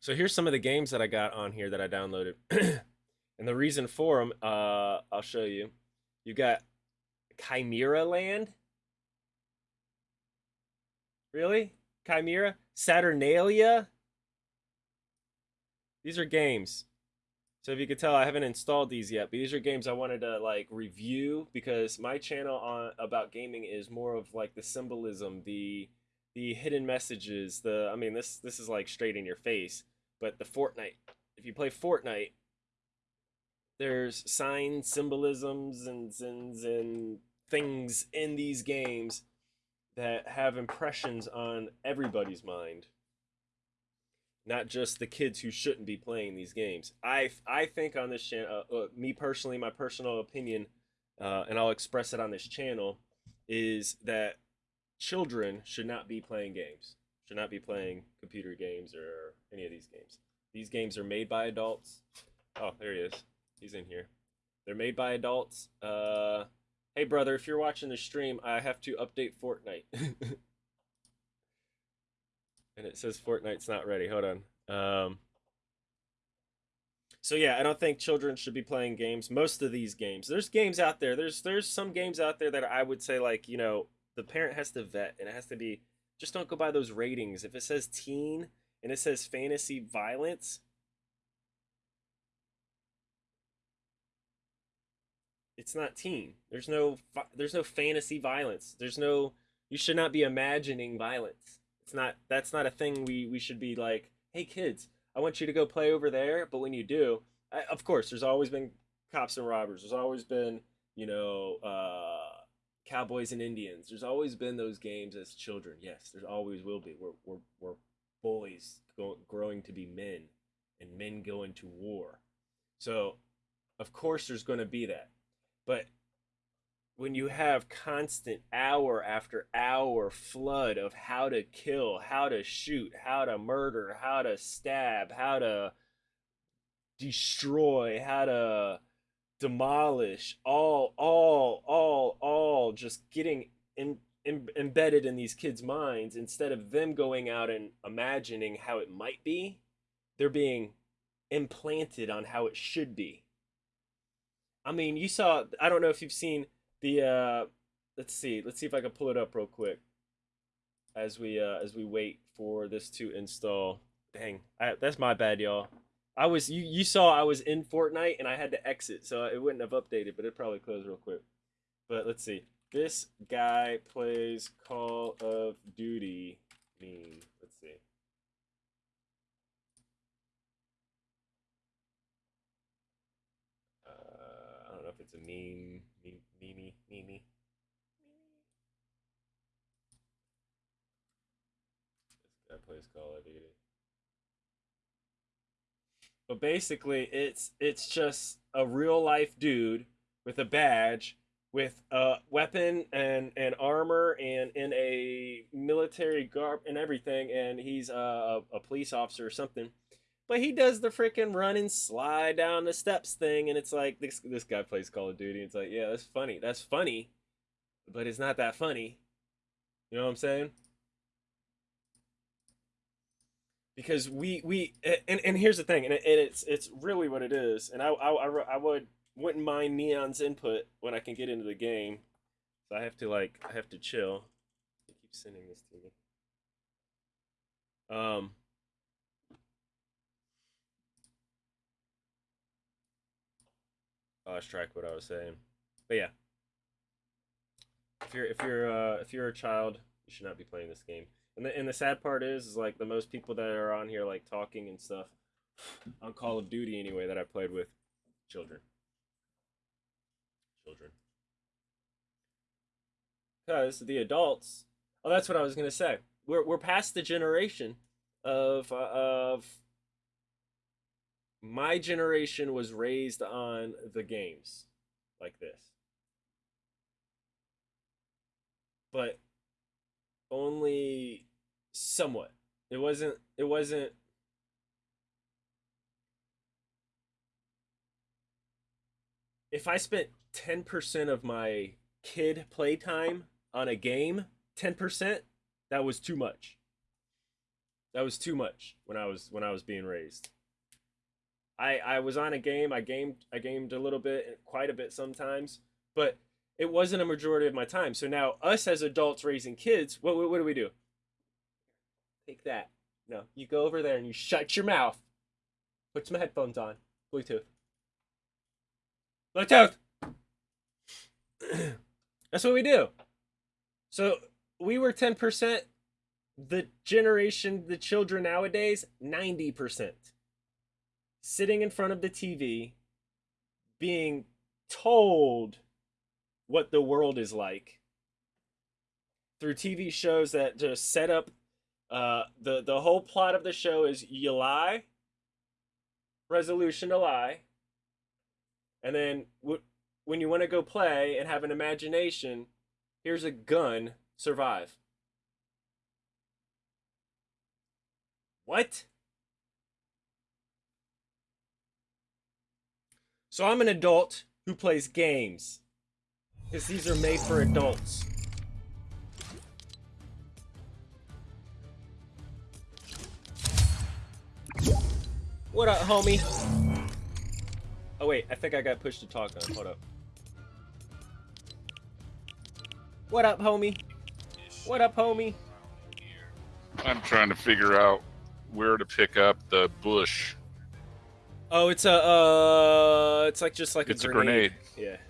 So here's some of the games that I got on here that I downloaded. and the reason for them, uh, I'll show you. You got Chimera Land. Really? Chimera? Saturnalia? These are games. So if you could tell, I haven't installed these yet, but these are games I wanted to like review because my channel on about gaming is more of like the symbolism, the the hidden messages, the I mean this this is like straight in your face, but the Fortnite. If you play Fortnite, there's signs, symbolisms, and and, and things in these games that have impressions on everybody's mind not just the kids who shouldn't be playing these games. I I think on this channel, uh, uh, me personally, my personal opinion, uh, and I'll express it on this channel, is that children should not be playing games. Should not be playing computer games or any of these games. These games are made by adults. Oh, there he is. He's in here. They're made by adults. Uh, hey, brother, if you're watching the stream, I have to update Fortnite. and it says Fortnite's not ready. Hold on. Um, so yeah, I don't think children should be playing games. Most of these games, there's games out there. There's there's some games out there that I would say like you know the parent has to vet and it has to be just don't go by those ratings. If it says teen and it says fantasy violence, it's not teen. There's no there's no fantasy violence. There's no you should not be imagining violence. It's not that's not a thing we we should be like, "Hey kids, I want you to go play over there." But when you do, I, of course, there's always been cops and robbers. There's always been, you know, uh, cowboys and Indians. There's always been those games as children. Yes, there's always will be. We're we're we're boys go, growing to be men, and men going to war. So, of course, there's going to be that. But when you have constant hour after hour flood of how to kill, how to shoot, how to murder, how to stab, how to destroy, how to demolish, all, all, all, all just getting in, in, embedded in these kids' minds instead of them going out and imagining how it might be, they're being implanted on how it should be. I mean, you saw, I don't know if you've seen the uh, let's see, let's see if I can pull it up real quick as we uh, as we wait for this to install. Dang, I, that's my bad, y'all. I was you you saw I was in Fortnite and I had to exit, so it wouldn't have updated, but it probably closed real quick. But let's see. This guy plays Call of Duty meme. Let's see. Uh, I don't know if it's a meme. Mimi, Mimi. This guy plays Call of Duty. But basically, it's it's just a real life dude with a badge, with a weapon and and armor, and in a military garb and everything, and he's uh, a, a police officer or something but he does the freaking run and slide down the steps thing, and it's like this this guy plays Call of Duty. It's like, yeah, that's funny. That's funny, but it's not that funny. You know what I'm saying? Because we we and, and here's the thing, and, it, and it's it's really what it is. And I, I I would wouldn't mind Neon's input when I can get into the game. So I have to like I have to chill. He keeps sending this to me. Um I lost track what I was saying. But yeah. If you're if you're uh, if you're a child, you should not be playing this game. And the and the sad part is is like the most people that are on here like talking and stuff on Call of Duty anyway that I played with children. Children. Because the adults, oh, that's what I was gonna say. We're we're past the generation of uh, of my generation was raised on the games like this. But only somewhat. It wasn't it wasn't if I spent 10% of my kid playtime on a game, 10%, that was too much. That was too much when I was when I was being raised. I I was on a game. I gamed I gamed a little bit, quite a bit sometimes, but it wasn't a majority of my time. So now us as adults raising kids, what what, what do we do? Take that. No, you go over there and you shut your mouth. Put some headphones on. Bluetooth. Bluetooth. That's what we do. So we were 10%. The generation, the children nowadays, 90%. Sitting in front of the TV, being told what the world is like through TV shows that just set up uh, the the whole plot of the show is you lie, resolution to lie, and then w- when you want to go play and have an imagination, here's a gun, survive. What? So I'm an adult who plays games. Because these are made for adults. What up, homie? Oh wait, I think I got pushed to talk on. Hold up. What up, homie? What up, homie? I'm trying to figure out where to pick up the bush. Oh, it's a uh, it's like just like It's a a grenade. grenade. Yeah.